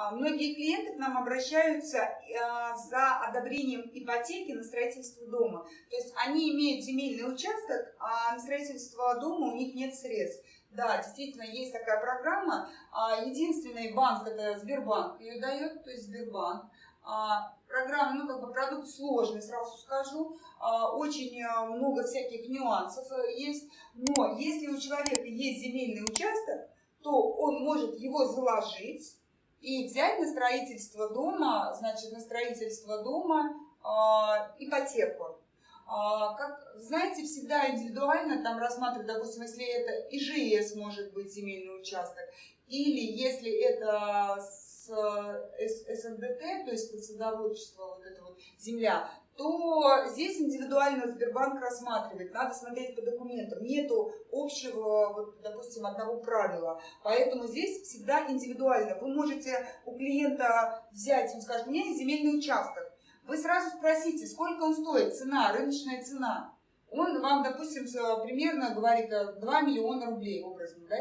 А, многие клиенты к нам обращаются а, за одобрением ипотеки на строительство дома. То есть они имеют земельный участок, а на строительство дома у них нет средств. Да, действительно, есть такая программа. А, единственный банк, это Сбербанк ее дает, то есть Сбербанк. Программа, ну, как бы продукт сложный, сразу скажу. Очень много всяких нюансов э, есть. Но если у человека есть земельный участок, то он может его заложить и взять на строительство дома, значит, на строительство дома э, ипотеку. Э, как, знаете, всегда индивидуально там рассматривать, допустим, если это ИЖС может быть земельный участок, или если это с СНДТ, то есть под садоводчество, вот это вот земля, то здесь индивидуально Сбербанк рассматривает. Надо смотреть по документам. Нету общего, вот, допустим, одного правила. Поэтому здесь всегда индивидуально. Вы можете у клиента взять, он скажет, у меня есть земельный участок. Вы сразу спросите, сколько он стоит, цена, рыночная цена. Он вам, допустим, примерно говорит 2 миллиона рублей образно, да?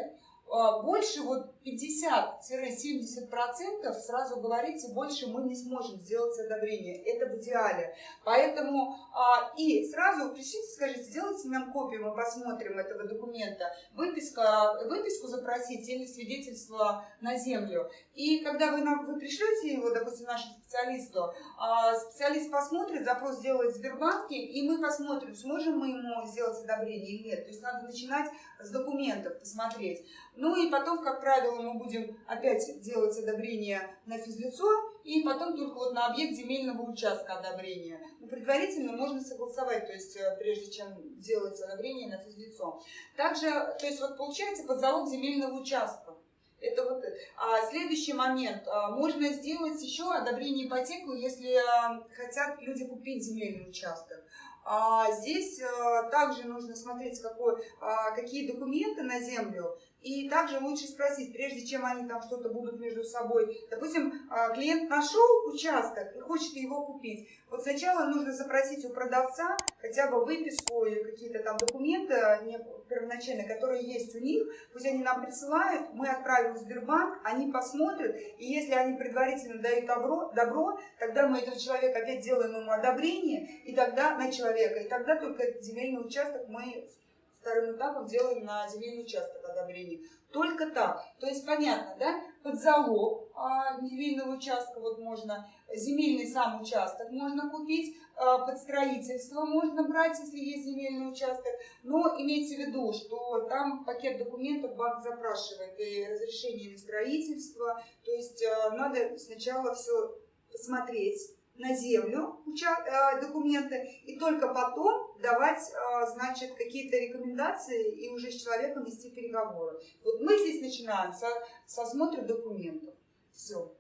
А, больше вот 50-70% сразу говорите, больше мы не сможем сделать одобрение. Это в идеале. Поэтому а, и сразу пришлите, скажите, сделайте нам копию, мы посмотрим этого документа. Выписка, выписку запросите или свидетельство на землю. И когда вы, нам, вы пришлете его, допустим, нашему специалисту, а, специалист посмотрит, запрос сделает в Сбербанке, и мы посмотрим, сможем мы ему сделать одобрение или нет. То есть надо начинать с документов, посмотреть. Ну и потом, как правило, мы будем опять делать одобрение на физлицо, и потом только вот на объект земельного участка одобрение. Но предварительно можно согласовать, то есть э, прежде чем делать одобрение на физлицо. Также, то есть вот получается под залог земельного участка. Это вот а, следующий момент. А, можно сделать еще одобрение ипотеку, если а, хотят люди купить земельный участок. А, здесь а, также нужно смотреть, какой, а, какие документы на землю. И также лучше спросить, прежде чем они там что-то будут между собой. Допустим, а, клиент нашел участок и хочет его купить. Вот сначала нужно запросить у продавца хотя бы выписку или какие-то там документы не, первоначально, которые есть у них. Пусть они нам присылают, мы отправим в Сбербанк, они посмотрят. И если они предварительно дают добро, добро тогда мы этого человека опять делаем ему одобрение, и тогда на человека. И тогда только земельный участок мы вторым этапом делаем на земельный участок одобрение. Только так. То есть понятно, да? Под залог а, земельного участка вот можно, земельный сам участок можно купить, а, под строительство можно брать, если есть земельный участок. Но имейте в виду, что там пакет документов банк запрашивает и разрешение на строительство. То есть а, надо сначала все посмотреть на землю э, документы и только потом давать, э, значит, какие-то рекомендации и уже с человеком вести переговоры. Вот мы здесь начинаем со, со осмотра документов. Все.